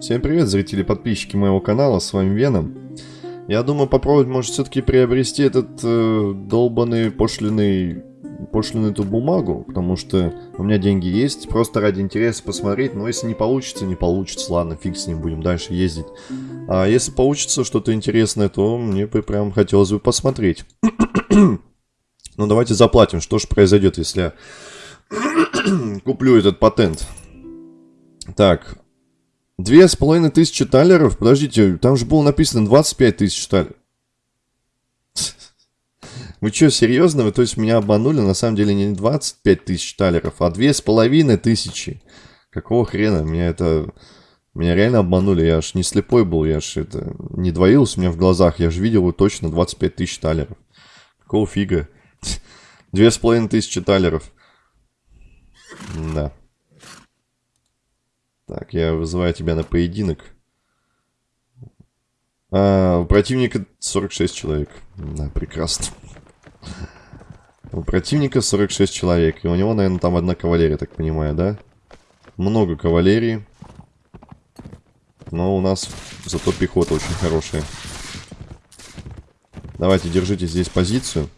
Всем привет, зрители и подписчики моего канала, с вами Веном. Я думаю попробовать, может, все-таки приобрести этот э, долбанный пошлиный, пошлиную эту бумагу, потому что у меня деньги есть, просто ради интереса посмотреть, но если не получится, не получится, ладно, фиг с ним, будем дальше ездить. А если получится что-то интересное, то мне бы прям хотелось бы посмотреть. ну, давайте заплатим, что же произойдет, если я куплю этот патент. Так, Две с половиной тысячи талеров? Подождите, там же было написано 25 тысяч талеров. Вы что, серьезно? Вы то есть меня обманули? На самом деле не 25 тысяч талеров, а две с половиной тысячи. Какого хрена? Меня это... Меня реально обманули. Я аж не слепой был, я аж это... Не двоился у меня в глазах. Я же видел точно 25 тысяч талеров. Какого фига? Две с половиной тысячи талеров. Да. Так, я вызываю тебя на поединок. А, у противника 46 человек. Да, прекрасно. У противника 46 человек. И у него, наверное, там одна кавалерия, так понимаю, да? Много кавалерии. Но у нас зато пехота очень хорошая. Давайте, держите здесь позицию.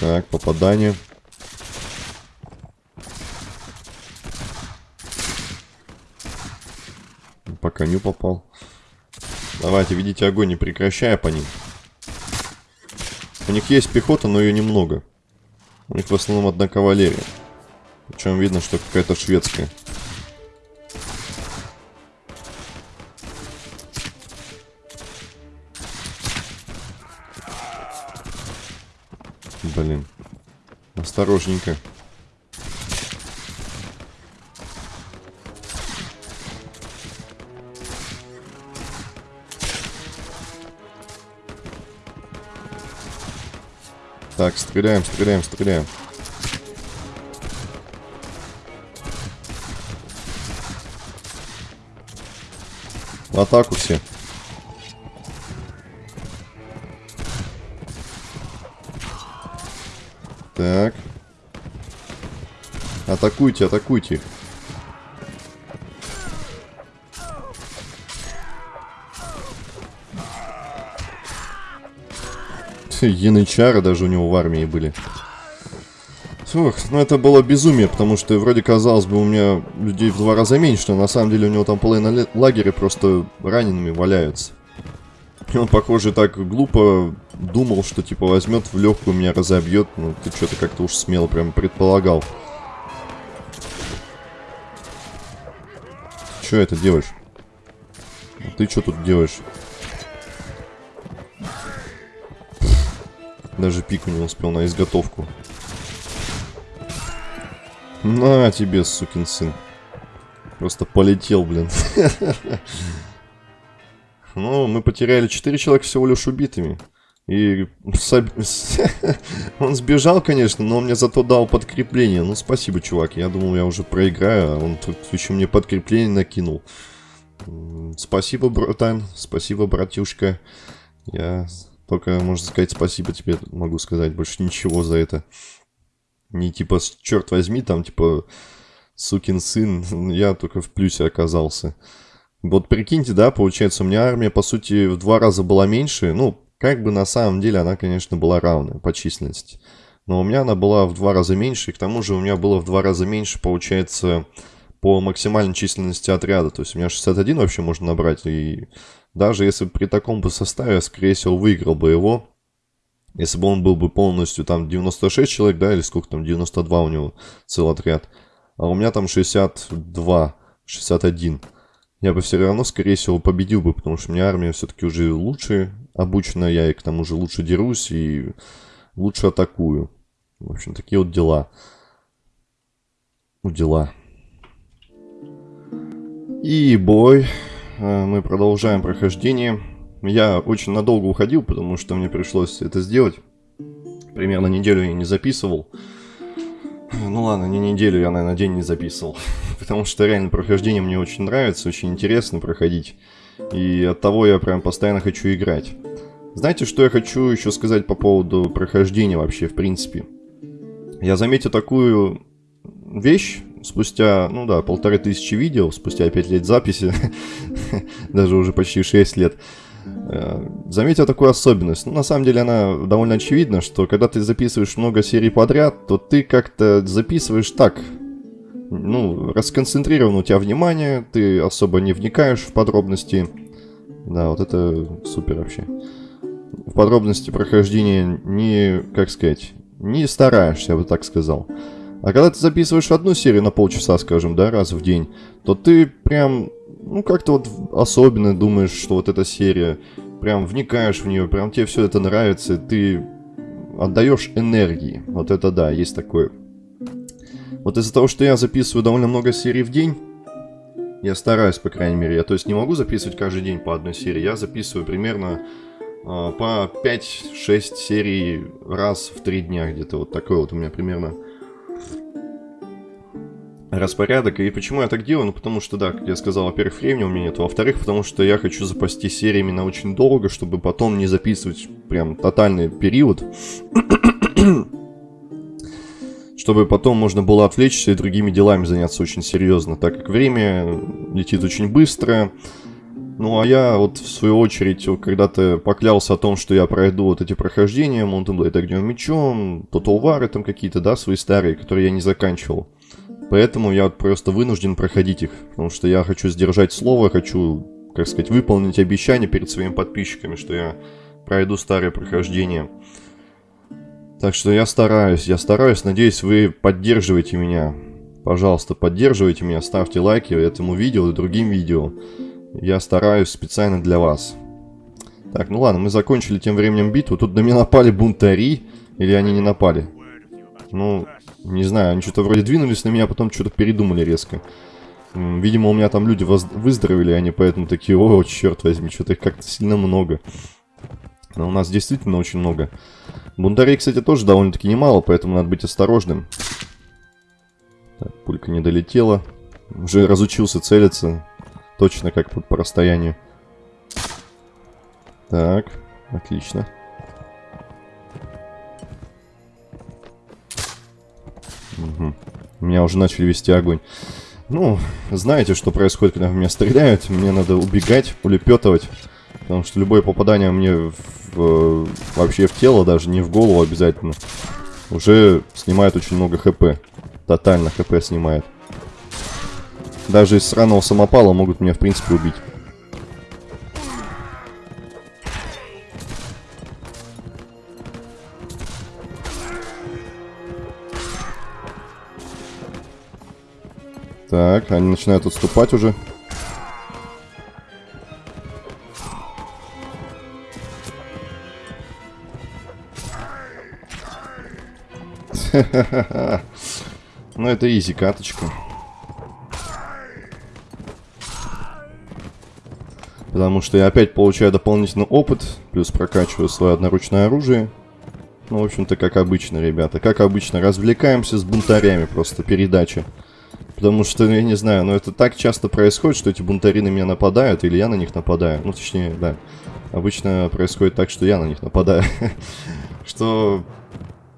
Так, попадание. по коню попал. Давайте, видите огонь, не прекращая по ним. У них есть пехота, но ее немного. У них в основном одна кавалерия. Причем видно, что какая-то шведская. Блин. Осторожненько. Так, стреляем, стреляем, стреляем. В атаку все. Так. Атакуйте, атакуйте. Янычары даже у него в армии были. Фух, ну это было безумие, потому что вроде казалось бы у меня людей в два раза меньше, но на самом деле у него там половина лагеря просто ранеными валяются. И он, похоже, так глупо думал, что типа возьмет в легкую меня разобьет. Ну, ты что-то как-то уж смело прям предполагал. Что это делаешь? Ты что тут делаешь? Даже пику не успел на изготовку. На тебе, сукин сын. Просто полетел, блин. Ну, мы потеряли 4 человека всего лишь убитыми. И он сбежал, конечно, но он мне зато дал подкрепление. Ну, спасибо, чувак. Я думал, я уже проиграю, а он тут еще мне подкрепление накинул. Спасибо, братан. Спасибо, братюшка. Я только, можно сказать, спасибо тебе могу сказать. Больше ничего за это. Не типа, черт возьми, там, типа, сукин сын. Я только в плюсе оказался. Вот прикиньте, да, получается, у меня армия, по сути, в два раза была меньше. Ну, как бы на самом деле она, конечно, была равная по численности. Но у меня она была в два раза меньше, и к тому же у меня было в два раза меньше, получается, по максимальной численности отряда. То есть у меня 61 вообще можно набрать, и даже если при таком бы составе, скорее всего, выиграл бы его. Если бы он был бы полностью там 96 человек, да, или сколько там, 92 у него целый отряд. А у меня там 62, 61. Я бы все равно, скорее всего, победил бы, потому что у меня армия все-таки уже лучше обучена, я и к тому же лучше дерусь и лучше атакую. В общем, такие вот дела. Ну, дела. И бой. Э, мы продолжаем прохождение. Я очень надолго уходил, потому что мне пришлось это сделать. Примерно неделю я не записывал. Ну ладно, не неделю, я, наверное, день не записывал. Потому что реально прохождение мне очень нравится, очень интересно проходить. И от того я прям постоянно хочу играть. Знаете, что я хочу еще сказать по поводу прохождения вообще, в принципе? Я заметил такую вещь спустя, ну да, полторы тысячи видео, спустя пять лет записи, даже уже почти шесть лет, э, заметил такую особенность. Ну, на самом деле она довольно очевидна, что когда ты записываешь много серий подряд, то ты как-то записываешь так, ну, расконцентрировано у тебя внимание, ты особо не вникаешь в подробности. Да, вот это супер вообще. В подробности прохождения не, как сказать, не стараешься, я бы так сказал. А когда ты записываешь одну серию на полчаса, скажем, да, раз в день, то ты прям, ну, как-то вот особенно думаешь, что вот эта серия, прям вникаешь в нее, прям тебе все это нравится, ты отдаешь энергии. Вот это да, есть такое. Вот из-за того, что я записываю довольно много серий в день, я стараюсь, по крайней мере, я то есть не могу записывать каждый день по одной серии, я записываю примерно э, по 5-6 серий раз в 3 дня где-то, вот такой вот у меня примерно распорядок. И почему я так делаю? Ну, потому что, да, как я сказал, во-первых, времени у меня нет, во-вторых, потому что я хочу запасти сериями на очень долго, чтобы потом не записывать прям тотальный период. чтобы потом можно было отвлечься и другими делами заняться очень серьезно, так как время летит очень быстро. Ну, а я вот в свою очередь когда-то поклялся о том, что я пройду вот эти прохождения, Mountain Blade Огнем Мечом, Total War там какие-то, да, свои старые, которые я не заканчивал. Поэтому я просто вынужден проходить их, потому что я хочу сдержать слово, хочу, как сказать, выполнить обещание перед своими подписчиками, что я пройду старые прохождения. Так что я стараюсь, я стараюсь, надеюсь, вы поддерживаете меня. Пожалуйста, поддерживайте меня, ставьте лайки этому видео и другим видео. Я стараюсь специально для вас. Так, ну ладно, мы закончили тем временем битву. Тут на меня напали бунтари, или они не напали? Ну, не знаю, они что-то вроде двинулись на меня, а потом что-то передумали резко. Видимо, у меня там люди выздоровели, они поэтому такие, о, черт возьми, что-то их как-то сильно много. Но у нас действительно очень много. Бунтарей, кстати, тоже довольно-таки немало, поэтому надо быть осторожным. Так, пулька не долетела. Уже разучился целиться. Точно как по, по расстоянию. Так, отлично. Угу. Меня уже начали вести огонь. Ну, знаете, что происходит, когда в меня стреляют. Мне надо убегать, улепетывать. Потому что любое попадание мне в, в, вообще в тело, даже не в голову обязательно, уже снимает очень много хп. Тотально хп снимает. Даже из сраного самопала могут меня, в принципе, убить. Так, они начинают отступать уже. Ну, это изи каточка. Потому что я опять получаю дополнительный опыт, плюс прокачиваю свое одноручное оружие. Ну, в общем-то, как обычно, ребята. Как обычно, развлекаемся с бунтарями, просто передача. Потому что, я не знаю, но это так часто происходит, что эти бунтари на меня нападают, или я на них нападаю. Ну, точнее, да. Обычно происходит так, что я на них нападаю. Что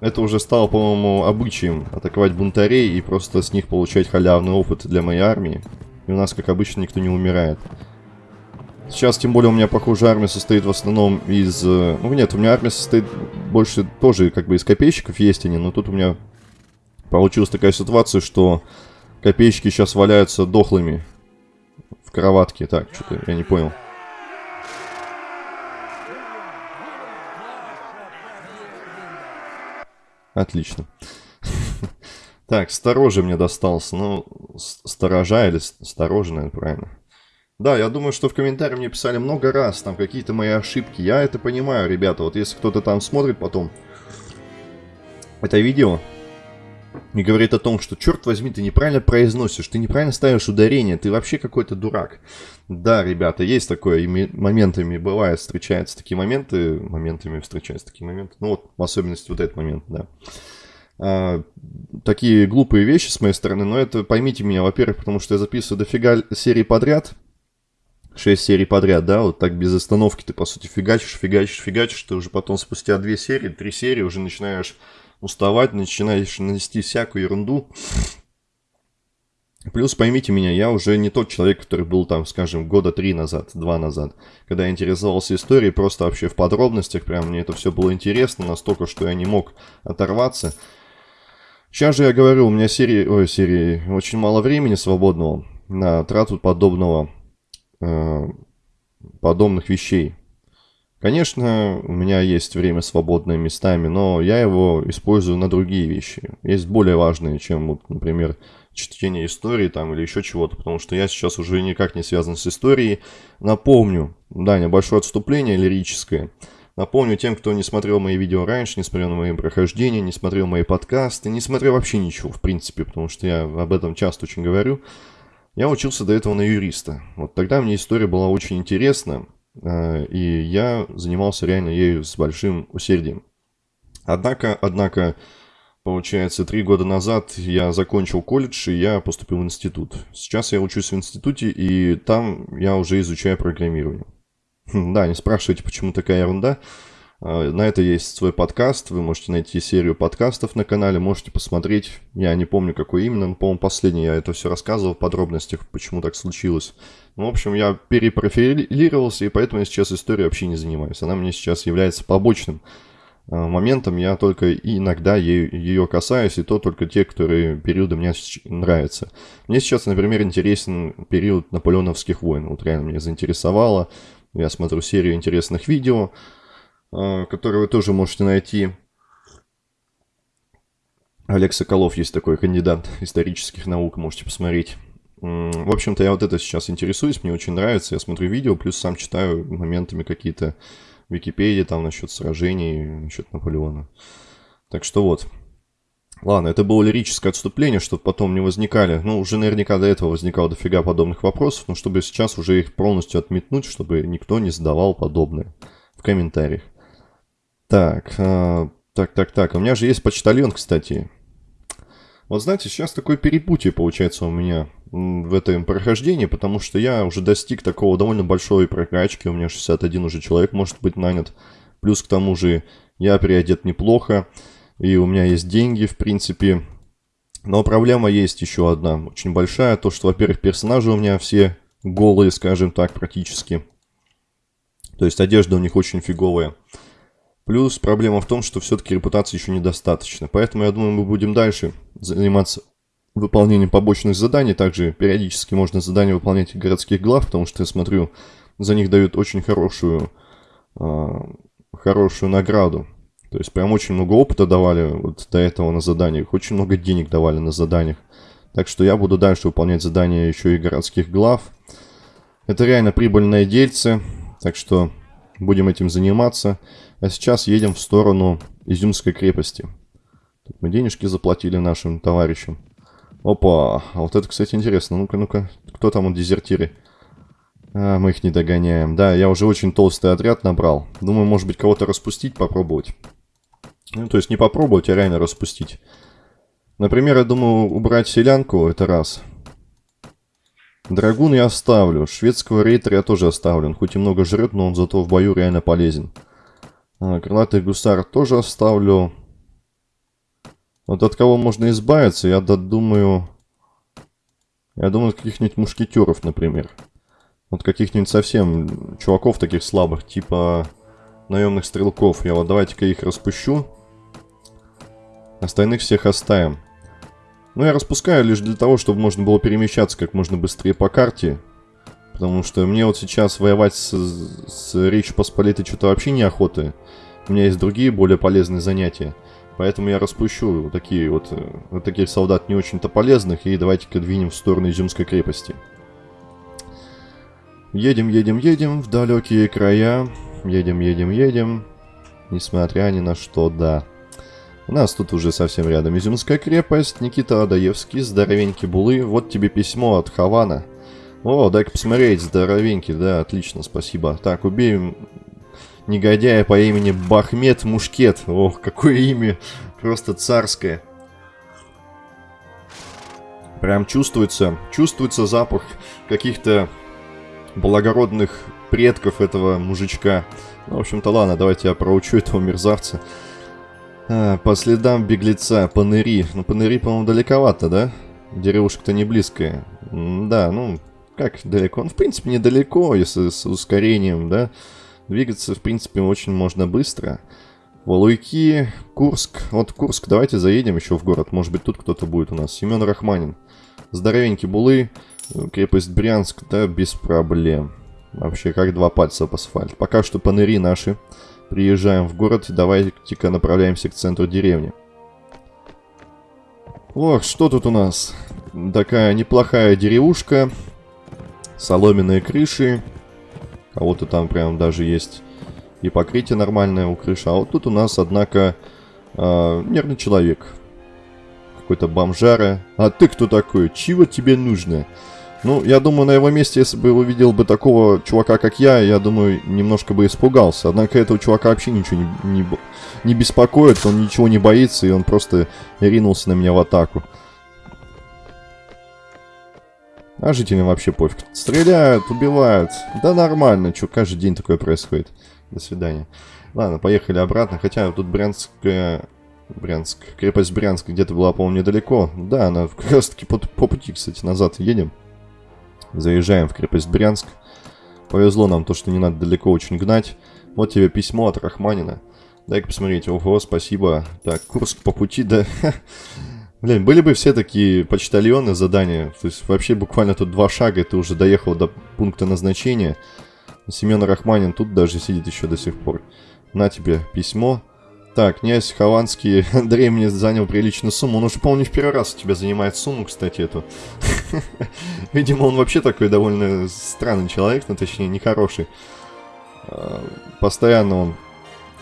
это уже стало, по-моему, обычаем атаковать бунтарей и просто с них получать халявный опыт для моей армии. И у нас, как обычно, никто не умирает. Сейчас, тем более, у меня, похоже, армия состоит в основном из... Э, ну, нет, у меня армия состоит больше тоже, как бы, из копейщиков есть они, но тут у меня получилась такая ситуация, что копейщики сейчас валяются дохлыми в кроватке. Так, что-то я не понял. Отлично. Так, стороже мне достался. Ну, сторожа или сторожа, наверное, правильно. Да, я думаю, что в комментариях мне писали много раз, там какие-то мои ошибки. Я это понимаю, ребята. Вот если кто-то там смотрит потом это видео, и говорит о том, что, черт возьми, ты неправильно произносишь, ты неправильно ставишь ударение, ты вообще какой-то дурак. Да, ребята, есть такое, и моментами бывает, встречаются такие моменты, моментами встречаются такие моменты, ну вот, в особенности вот этот момент, да. А, такие глупые вещи с моей стороны, но это, поймите меня, во-первых, потому что я записываю дофига серий подряд, 6 серий подряд, да, вот так без остановки ты, по сути, фигачишь, фигачишь, фигачишь, ты уже потом спустя 2 серии, 3 серии уже начинаешь уставать, начинаешь нанести всякую ерунду. Плюс поймите меня, я уже не тот человек, который был там, скажем, года три назад, два назад, когда я интересовался историей, просто вообще в подробностях, прям мне это все было интересно, настолько, что я не мог оторваться. Сейчас же я говорю, у меня серии, ой, серии, очень мало времени свободного на трату подобного, э, подобных вещей. Конечно, у меня есть время свободное местами, но я его использую на другие вещи. Есть более важные, чем, вот, например, чтение истории там или еще чего-то, потому что я сейчас уже никак не связан с историей. Напомню, да, небольшое отступление лирическое. Напомню тем, кто не смотрел мои видео раньше, не смотрел на мои прохождения, не смотрел мои подкасты, не смотрел вообще ничего, в принципе, потому что я об этом часто очень говорю. Я учился до этого на юриста. Вот тогда мне история была очень интересна, и я занимался реально ею с большим усердием. Однако, однако, Получается, три года назад я закончил колледж, и я поступил в институт. Сейчас я учусь в институте, и там я уже изучаю программирование. Хм, да, не спрашивайте, почему такая ерунда. А, на это есть свой подкаст, вы можете найти серию подкастов на канале, можете посмотреть. Я не помню, какой именно, но, по-моему, последний я это все рассказывал в подробностях, почему так случилось. Ну, в общем, я перепрофилировался, и поэтому я сейчас историей вообще не занимаюсь. Она мне сейчас является побочным Э, моментом я только иногда ее касаюсь, и то только те, которые периоды мне нравятся. Мне сейчас, например, интересен период наполеоновских войн. Вот реально меня заинтересовало. Я смотрю серию интересных видео, э, которые вы тоже можете найти. Олег Соколов есть такой кандидат исторических наук, можете посмотреть. В общем-то, я вот это сейчас интересуюсь, мне очень нравится. Я смотрю видео, плюс сам читаю моментами какие-то Википедии там насчет сражений, насчет Наполеона. Так что вот. Ладно, это было лирическое отступление, чтобы потом не возникали. Ну, уже наверняка до этого возникало дофига подобных вопросов, но чтобы сейчас уже их полностью отметнуть, чтобы никто не задавал подобное в комментариях. Так, э, так, так, так. У меня же есть почтальон, кстати. Вот знаете, сейчас такое перепутье получается у меня в этом прохождении, потому что я уже достиг такого довольно большой прокачки, у меня 61 уже человек может быть нанят, плюс к тому же я переодет неплохо, и у меня есть деньги, в принципе. Но проблема есть еще одна, очень большая, то что, во-первых, персонажи у меня все голые, скажем так, практически. То есть одежда у них очень фиговая. Плюс проблема в том, что все-таки репутации еще недостаточно. Поэтому я думаю, мы будем дальше заниматься выполнением побочных заданий. Также периодически можно задания выполнять городских глав, потому что я смотрю, за них дают очень хорошую, э, хорошую награду. То есть прям очень много опыта давали вот до этого на заданиях, очень много денег давали на заданиях. Так что я буду дальше выполнять задания еще и городских глав. Это реально прибыльное дельце, так что будем этим заниматься. А сейчас едем в сторону Изюмской крепости. Тут мы денежки заплатили нашим товарищам. Опа, а вот это, кстати, интересно. Ну-ка, ну-ка, кто там у дезертиры? А, мы их не догоняем. Да, я уже очень толстый отряд набрал. Думаю, может быть, кого-то распустить, попробовать. Ну, то есть не попробовать, а реально распустить. Например, я думаю, убрать селянку, это раз. Драгун я оставлю. Шведского рейтера я тоже оставлю. Он хоть и много жрет, но он зато в бою реально полезен. А, крылатый гусар тоже оставлю. Вот от кого можно избавиться, я думаю... Я думаю, каких-нибудь мушкетеров, например. Вот каких-нибудь совсем чуваков таких слабых, типа наемных стрелков. Я вот давайте-ка их распущу. Остальных всех оставим. Ну, я распускаю лишь для того, чтобы можно было перемещаться как можно быстрее по карте. Потому что мне вот сейчас воевать с, с Речью Посполитой что-то вообще неохоты. У меня есть другие, более полезные занятия. Поэтому я распущу вот такие вот, э, вот таких солдат не очень-то полезных. И давайте-ка двинем в сторону Изюмской крепости. Едем, едем, едем в далекие края. Едем, едем, едем. Несмотря ни на что, да. У нас тут уже совсем рядом Изюмская крепость. Никита Адаевский, здоровенький булы. Вот тебе письмо от Хавана. О, дай-ка посмотреть, здоровенький, да, отлично, спасибо. Так, убей негодяя по имени Бахмет Мушкет. Ох, какое имя, просто царское. Прям чувствуется, чувствуется запах каких-то благородных предков этого мужичка. Ну, в общем-то, ладно, давайте я проучу этого мерзавца. А, по следам беглеца, Паныри. Ну, Паныри, по-моему, далековато, да? Деревушка-то не близкая. да, ну, как далеко? Он, в принципе, недалеко, если с ускорением, да. Двигаться, в принципе, очень можно быстро. Валуйки, Курск. Вот Курск, давайте заедем еще в город. Может быть, тут кто-то будет у нас. Семен Рахманин. Здоровенький Булы. Крепость Брянск, да, без проблем. Вообще, как два пальца об асфальт. Пока что паныри наши. Приезжаем в город и давайте-ка направляемся к центру деревни. Ох, что тут у нас? Такая неплохая деревушка. Соломенные крыши. Кого-то там прям даже есть и покрытие нормальное у крыши. А вот тут у нас, однако, э, нервный человек. Какой-то бомжара. А ты кто такой? Чего тебе нужно? Ну, я думаю, на его месте, если бы увидел бы такого чувака, как я, я думаю, немножко бы испугался. Однако этого чувака вообще ничего не, не, не беспокоит, он ничего не боится, и он просто ринулся на меня в атаку. А жителям вообще пофиг. Стреляют, убивают. Да нормально, что каждый день такое происходит. До свидания. Ладно, поехали обратно. Хотя тут Брянская... Брянск. Крепость Брянск где-то была, по-моему, недалеко. Да, она как раз таки по, по пути, кстати, назад едем. Заезжаем в крепость Брянск. Повезло нам то, что не надо далеко очень гнать. Вот тебе письмо от Рахманина. Дай-ка посмотреть. Ого, спасибо. Так, Курск по пути, да... Блин, были бы все такие почтальоны задания. То есть вообще буквально тут два шага, и ты уже доехал до пункта назначения. Семен Рахманин тут даже сидит еще до сих пор. На тебе письмо. Так, князь Хованский Андрей мне занял приличную сумму. Он уже, по-моему, не в первый раз у тебя занимает сумму, кстати, эту. Видимо, он вообще такой довольно странный человек, ну, точнее, нехороший. А, постоянно он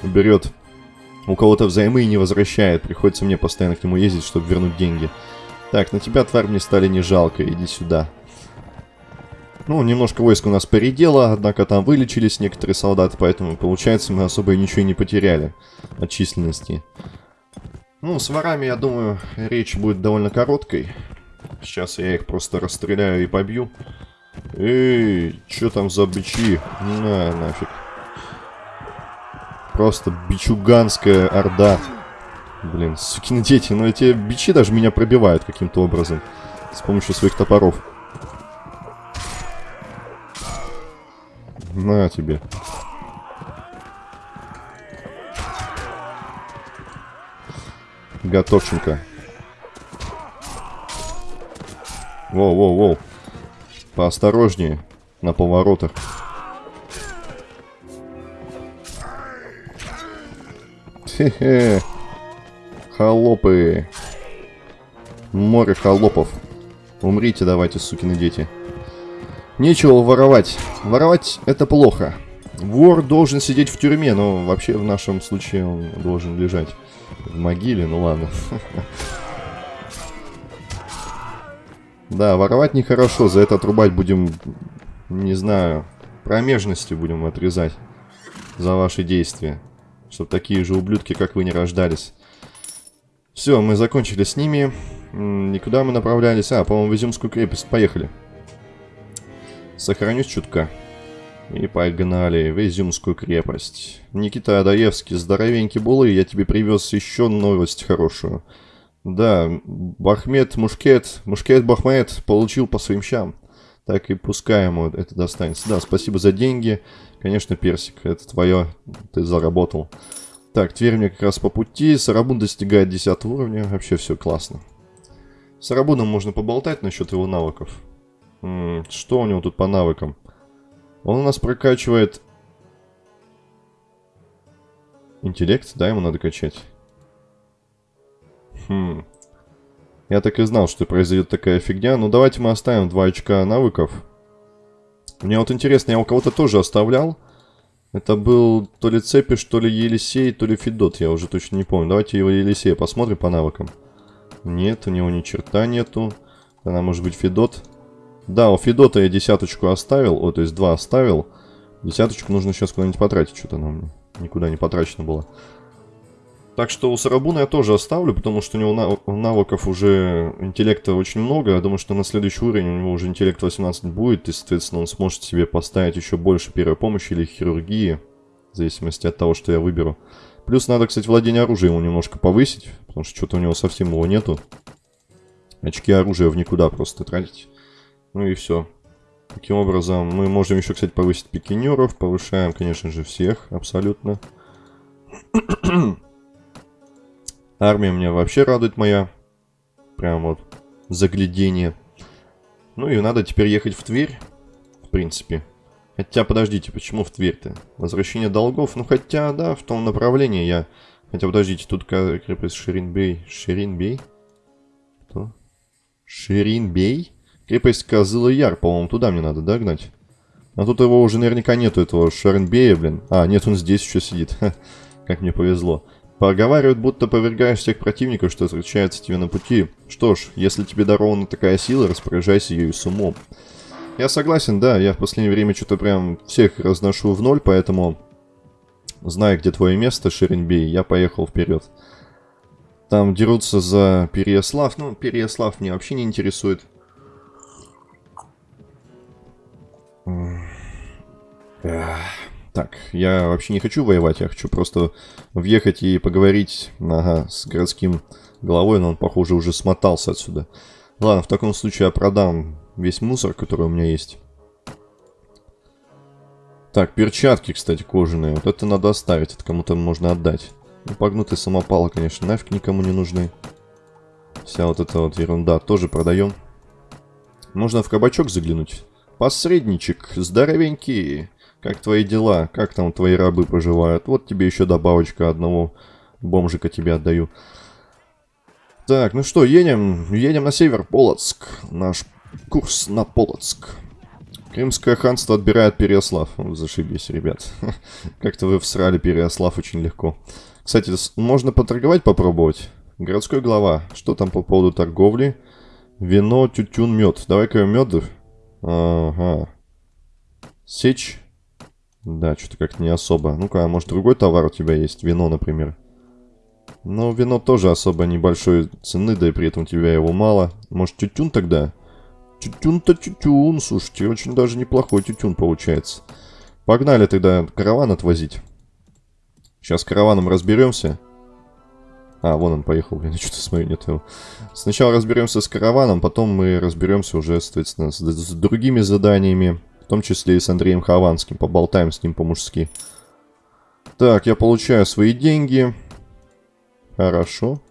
берет у кого-то взаймы и не возвращает. Приходится мне постоянно к нему ездить, чтобы вернуть деньги. Так, на тебя, тварь, мне стали не жалко. Иди сюда. Ну, немножко войск у нас передело, однако там вылечились некоторые солдаты, поэтому, получается, мы особо и ничего не потеряли от численности. Ну, с ворами, я думаю, речь будет довольно короткой. Сейчас я их просто расстреляю и побью. Эй, что там за бичи? На, нафиг. Просто бичуганская орда. Блин, сукины дети, но эти бичи даже меня пробивают каким-то образом. С помощью своих топоров. На тебе. Готовченко. Воу-воу-воу. Поосторожнее на поворотах. Хе-хе. Холопы. Море холопов. Умрите давайте, сукины дети. Нечего воровать. Воровать это плохо. Вор должен сидеть в тюрьме, но вообще в нашем случае он должен лежать в могиле, ну ладно. Да, воровать нехорошо, за это отрубать будем, не знаю, промежности будем отрезать за ваши действия. Чтобы такие же ублюдки, как вы, не рождались. Все, мы закончили с ними. Никуда мы направлялись. А, по-моему, в Изюмскую крепость. Поехали. Сохранюсь чутка. И погнали в Изюмскую крепость. Никита Адаевский, здоровенький булы, я тебе привез еще новость хорошую. Да, Бахмет Мушкет, Мушкет Бахмет получил по своим щам. Так и пускай ему это достанется. Да, спасибо за деньги. Конечно, Персик, это твое, ты заработал. Так, Тверь мне как раз по пути. Сарабун достигает 10 уровня. Вообще все классно. С Сарабуном можно поболтать насчет его навыков. М -м, что у него тут по навыкам? Он у нас прокачивает... Интеллект, да, ему надо качать. Хм. Я так и знал, что произойдет такая фигня. Ну, давайте мы оставим 2 очка навыков. Мне вот интересно, я у кого-то тоже оставлял. Это был то ли Цепиш, то ли Елисей, то ли Федот, я уже точно не помню. Давайте его Елисея посмотрим по навыкам. Нет, у него ни черта нету. Она может быть Федот. Да, у Федота я десяточку оставил, о, то есть два оставил. Десяточку нужно сейчас куда-нибудь потратить, что-то она у меня никуда не потрачено было. Так что у Сарабуна я тоже оставлю, потому что у него навыков уже интеллекта очень много. Я думаю, что на следующий уровень у него уже интеллект 18 будет, и, соответственно, он сможет себе поставить еще больше первой помощи или хирургии, в зависимости от того, что я выберу. Плюс надо, кстати, владение оружием ему немножко повысить, потому что что-то у него совсем его нету. Очки оружия в никуда просто тратить. Ну и все. Таким образом, мы можем еще, кстати, повысить пикинеров. Повышаем, конечно же, всех абсолютно. Армия меня вообще радует моя. Прям вот заглядение. Ну и надо теперь ехать в Тверь, в принципе. Хотя, подождите, почему в Тверь-то? Возвращение долгов? Ну, хотя, да, в том направлении я... Хотя, подождите, тут крепость Ширинбей. Ширинбей? Кто? Ширинбей? Крепость Козылы-Яр, по-моему, туда мне надо, да, гнать? А тут его уже наверняка нету, этого Шаренбея, блин. А, нет, он здесь еще сидит. как мне повезло. Поговаривают, будто повергаешь всех противников, что встречаются тебе на пути. Что ж, если тебе дарована такая сила, распоряжайся ею с умом. Я согласен, да, я в последнее время что-то прям всех разношу в ноль, поэтому, зная, где твое место, Шеренбей, я поехал вперед. Там дерутся за Переяслав. Ну, Переяслав меня вообще не интересует. Так, я вообще не хочу воевать, я хочу просто въехать и поговорить ага, с городским главой, но он, похоже, уже смотался отсюда. Ладно, в таком случае я продам весь мусор, который у меня есть. Так, перчатки, кстати, кожаные. Вот это надо оставить, это кому-то можно отдать. Ну, погнутые самопалы, конечно, нафиг никому не нужны. Вся вот эта вот ерунда тоже продаем. Можно в кабачок заглянуть. Посредничек, здоровенький. Как твои дела? Как там твои рабы поживают? Вот тебе еще добавочка одного бомжика тебе отдаю. Так, ну что, едем. Едем на север, Полоцк. Наш курс на Полоцк. Крымское ханство отбирает Переяслав. Зашибись, ребят. Как-то вы всрали Переяслав очень легко. Кстати, можно поторговать попробовать. Городской глава. Что там по поводу торговли? Вино, тютюн, мед. Давай-ка мед Ага. Сечь. Да, что-то как-то не особо. Ну-ка, а может другой товар у тебя есть? Вино, например. Ну, вино тоже особо небольшой цены, да и при этом у тебя его мало. Может, тютюн тогда? Тютюн-то тютюн, слушайте, очень даже неплохой тютюн получается. Погнали тогда караван отвозить. Сейчас с караваном разберемся. А, вон он поехал, блин, что-то смотрю, нет его. Сначала разберемся с караваном, потом мы разберемся уже, соответственно, с, с другими заданиями. В том числе и с Андреем Хованским. Поболтаем с ним по-мужски. Так, я получаю свои деньги. Хорошо.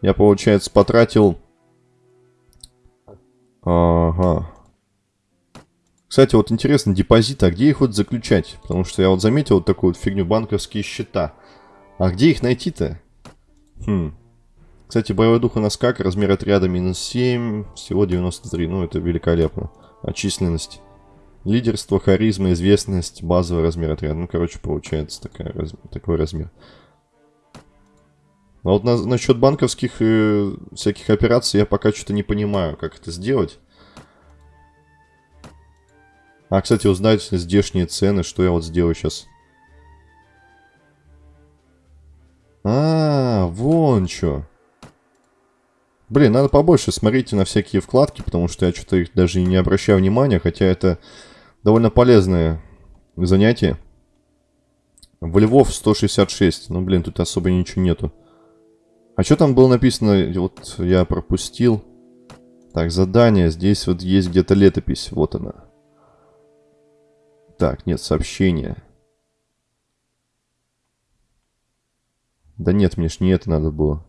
Я, получается, потратил... Ага. Кстати, вот интересно, депозиты, а где их вот заключать? Потому что я вот заметил вот такую вот фигню, банковские счета. А где их найти-то? Хм. Кстати, боевой дух у нас как? Размер отряда минус 7, всего 93. Ну, это великолепно. А численность? Лидерство, харизма, известность, базовый размер отряда. Ну, короче, получается такая, такой размер. А вот на, насчет банковских э, всяких операций я пока что-то не понимаю, как это сделать. А, кстати, узнать здешние цены, что я вот сделаю сейчас. А, вон что. Блин, надо побольше смотреть на всякие вкладки, потому что я что-то их даже и не обращаю внимания, хотя это довольно полезное занятие. В Львов 166. Ну, блин, тут особо ничего нету. А что там было написано? Вот я пропустил. Так, задание. Здесь вот есть где-то летопись. Вот она. Так, нет, сообщение. Да нет, мне ж не это надо было.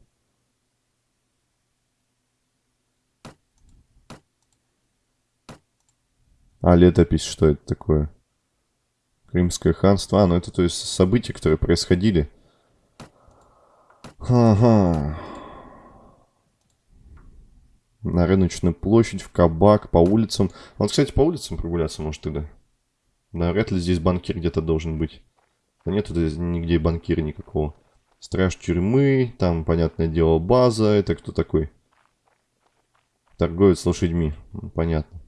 А, летопись, что это такое? Крымское ханство. А, ну это то есть события, которые происходили. Ага. На рыночную площадь, в кабак, по улицам. Он, кстати, по улицам прогуляться может тогда. Да, вряд ли здесь банкир где-то должен быть. Да нет здесь нигде банкира никакого. Страж тюрьмы, там, понятное дело, база. Это кто такой? Торговец лошадьми. Понятно.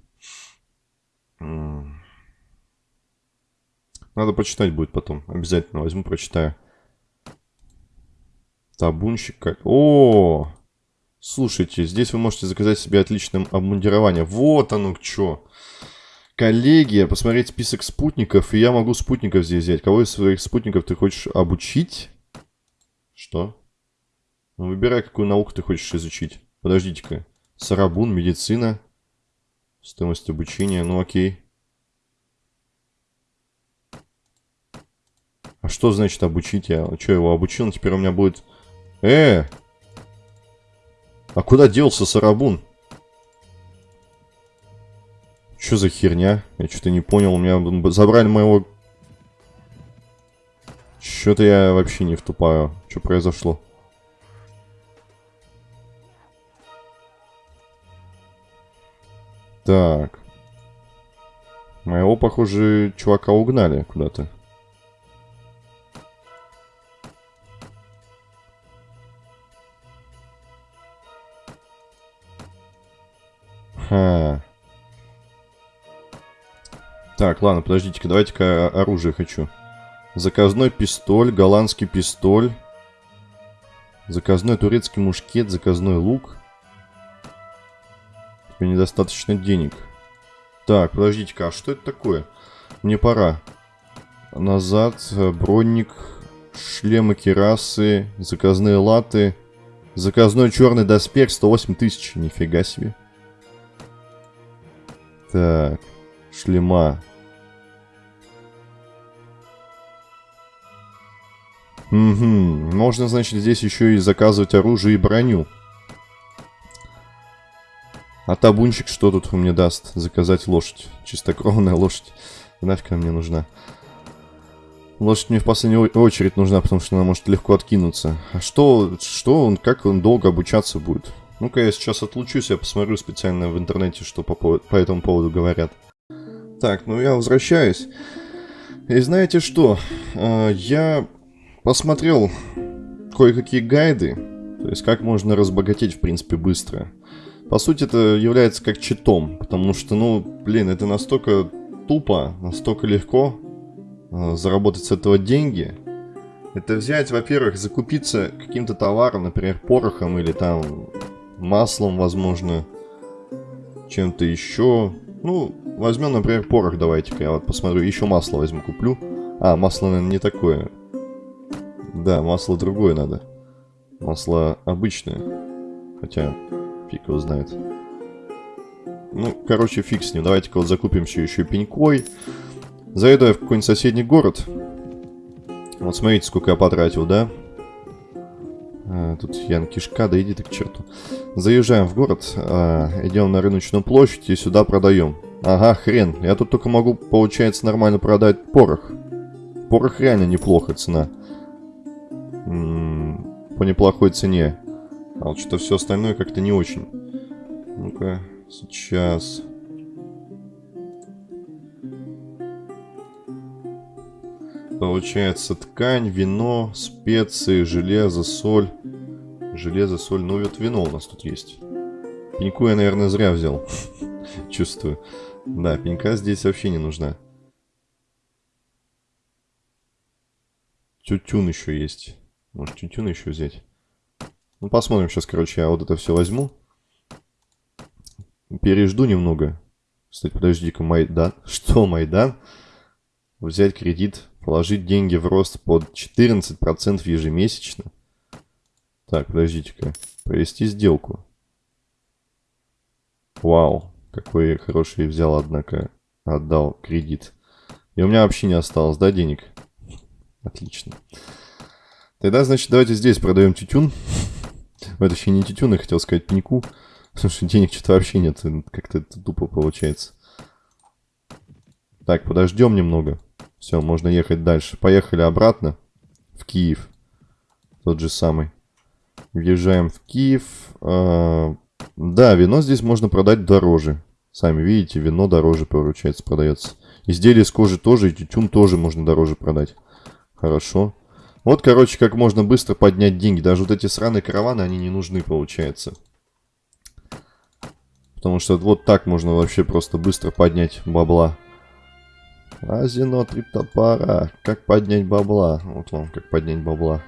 Надо почитать будет потом. Обязательно возьму, прочитаю. Табунщик. О! Слушайте, здесь вы можете заказать себе отличное обмундирование. Вот оно что. Коллеги, посмотреть список спутников, и я могу спутников здесь взять. Кого из своих спутников ты хочешь обучить? Что? Ну, выбирай, какую науку ты хочешь изучить. Подождите-ка. Сарабун, медицина. Стоимость обучения, ну окей. А что значит обучить? Я что, его обучил? Теперь у меня будет... Э! А куда делся Сарабун? Что за херня? Я что-то не понял. У меня забрали моего... Что-то я вообще не втупаю. Что произошло? Так. Моего, похоже, чувака угнали куда-то. Ха. Так, ладно, подождите-ка, давайте-ка оружие хочу. Заказной пистоль, голландский пистоль. Заказной турецкий мушкет, заказной лук. Тебе недостаточно денег. Так, подождите-ка, а что это такое? Мне пора. Назад, бронник, шлемы керасы, заказные латы. Заказной черный доспех 108 тысяч, нифига себе. Так, шлема. Угу, можно, значит, здесь еще и заказывать оружие и броню. А табунчик что тут мне даст? Заказать лошадь. Чистокровная лошадь. Нафиг она мне нужна? Лошадь мне в последнюю очередь нужна, потому что она может легко откинуться. А что, что он, как он долго обучаться будет? Ну-ка, я сейчас отлучусь, я посмотрю специально в интернете, что по, по этому поводу говорят. Так, ну я возвращаюсь. И знаете что? А, я посмотрел кое-какие гайды, то есть как можно разбогатеть, в принципе, быстро. По сути, это является как читом, потому что, ну, блин, это настолько тупо, настолько легко а, заработать с этого деньги. Это взять, во-первых, закупиться каким-то товаром, например, порохом или там маслом, возможно, чем-то еще. Ну, возьмем, например, порох давайте-ка. Я вот посмотрю, еще масло возьму, куплю. А, масло, наверное, не такое. Да, масло другое надо. Масло обычное. Хотя, фиг его знает. Ну, короче, фиг с ним. Давайте-ка вот закупимся еще пенькой. Заеду я в какой-нибудь соседний город. Вот смотрите, сколько я потратил, да? А, тут Ян Кишка, да иди ты к черту. Заезжаем в город, а, идем на рыночную площадь и сюда продаем. Ага, хрен. Я тут только могу, получается, нормально продать порох. Порох реально неплохо цена. М -м, по неплохой цене. А вот что все остальное как-то не очень. Ну-ка, сейчас... Получается ткань, вино, специи, железо, соль. Железо, соль, ну вот вино у нас тут есть. Пеньку я, наверное, зря взял. Чувствую. Да, пенька здесь вообще не нужна. Тютюн еще есть. Может, тютюн еще взять? Ну, посмотрим сейчас, короче, я вот это все возьму. Пережду немного. Кстати, подожди-ка, Майдан. Что, Майдан? Взять кредит Положить деньги в рост под 14% ежемесячно. Так, подождите-ка. Провести сделку. Вау, какой хороший взял, однако, отдал кредит. И у меня вообще не осталось, да, денег? Отлично. Тогда, значит, давайте здесь продаем тютюн. Это еще не тютюн, я хотел сказать пеньку. Потому что денег что-то вообще нет. Как-то это тупо получается. Так, подождем немного. Все, можно ехать дальше. Поехали обратно в Киев. Тот же самый. Въезжаем в Киев. А, да, вино здесь можно продать дороже. Сами видите, вино дороже, получается, продается. Изделия из кожи тоже, и тютюн тоже можно дороже продать. Хорошо. Вот, короче, как можно быстро поднять деньги. Даже вот эти сраные караваны, они не нужны, получается. Потому что вот так можно вообще просто быстро поднять бабла. Азино триптопара. Как поднять бабла? Вот вам, как поднять бабла.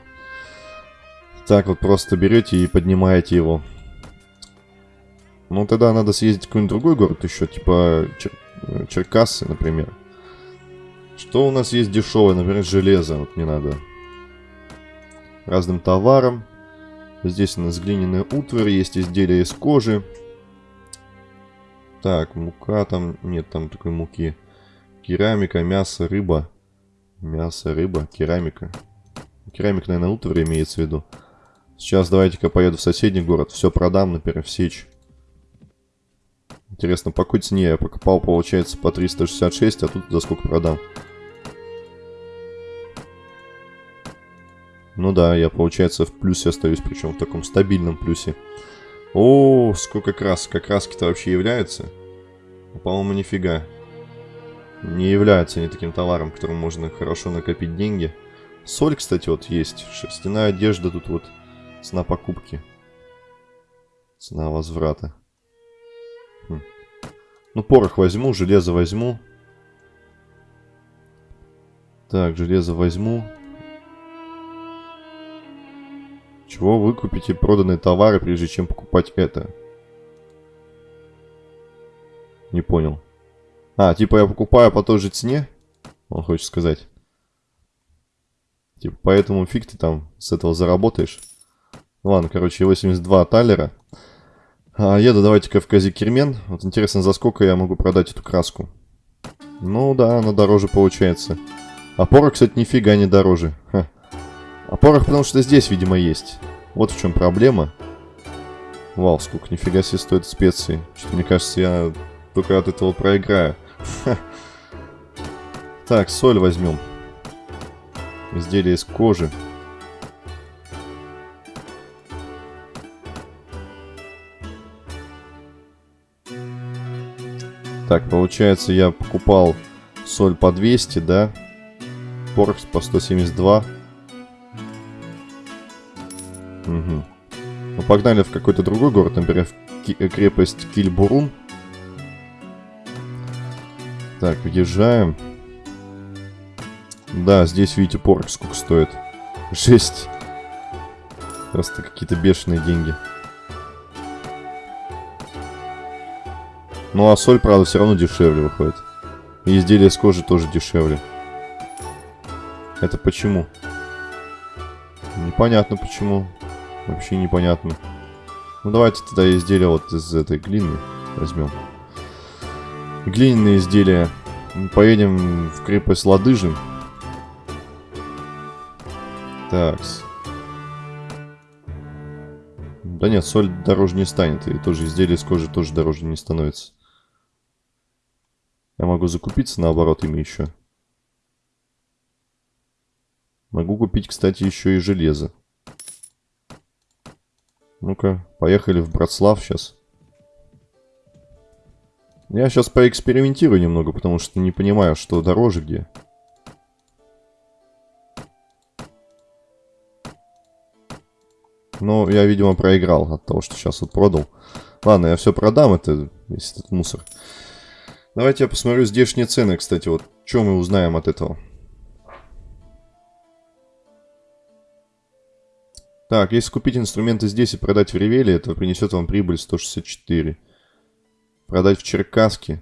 Так вот просто берете и поднимаете его. Ну, тогда надо съездить в какой-нибудь другой город еще, типа Чер... Черкассы, например. Что у нас есть дешевое? Например, железо. Вот мне надо. Разным товарам. Здесь у нас глиняная утварь, есть изделия из кожи. Так, мука там... Нет, там такой муки. Керамика, мясо, рыба. Мясо, рыба, керамика. Керамика, наверное, утварь имеется в виду. Сейчас давайте-ка поеду в соседний город. Все продам, например, в сечь. Интересно, по какой цене я покупал, получается, по 366, а тут за сколько продам? Ну да, я, получается, в плюсе остаюсь, причем в таком стабильном плюсе. О, сколько красок. Как краски-то вообще являются? По-моему, нифига. Не являются они таким товаром, которым можно хорошо накопить деньги. Соль, кстати, вот есть. Шерстяная одежда тут вот. Цена покупки. Цена возврата. Хм. Ну, порох возьму, железо возьму. Так, железо возьму. Чего вы купите проданные товары, прежде чем покупать это? Не понял. А, типа я покупаю по той же цене? Он хочет сказать. Типа, поэтому фиг ты там с этого заработаешь. Ладно, короче, 82 талера. А, еду давайте-ка в Казикермен. Вот интересно, за сколько я могу продать эту краску? Ну да, она дороже получается. А порох, кстати, нифига не дороже. Ха. А порох потому что здесь, видимо, есть. Вот в чем проблема. Вау, сколько нифига себе стоит специи. Что мне кажется, я только от этого проиграю. Так, соль возьмем. Изделие из кожи. Так, получается, я покупал соль по 200, да? Порох по 172. Угу. Ну, погнали в какой-то другой город, например, в Ки крепость Кильбурун. Так, въезжаем. Да, здесь, видите, порох сколько стоит. Жесть. Просто какие-то бешеные деньги. Ну а соль, правда, все равно дешевле выходит. И изделия из кожи тоже дешевле. Это почему? Непонятно почему. Вообще непонятно. Ну давайте тогда изделия вот из этой глины возьмем. Глиняные изделия. Поедем в крепость Ладыжин. Так. Да нет, соль дороже не станет. И тоже изделие из кожи тоже дороже не становится. Я могу закупиться наоборот ими еще. Могу купить, кстати, еще и железо. Ну-ка, поехали в Братслав сейчас. Я сейчас поэкспериментирую немного, потому что не понимаю, что дороже где. Но я, видимо, проиграл от того, что сейчас вот продал. Ладно, я все продам, это весь этот мусор. Давайте я посмотрю здешние цены, кстати, вот. Что мы узнаем от этого? Так, если купить инструменты здесь и продать в Ревеле, это принесет вам прибыль 164. Продать в Черкаске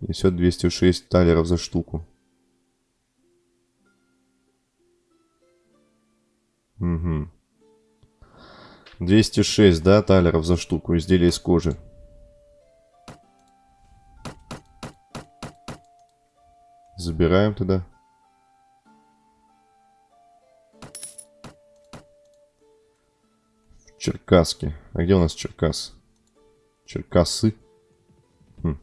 несет 206 талеров за штуку. Угу. 206, да, талеров за штуку. Изделие из кожи. Забираем туда. Черкаски. А где у нас Черкас? Черкасы. Хм.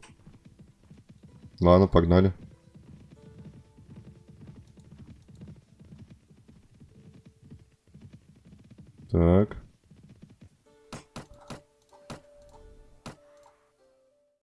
Ладно, погнали. Так.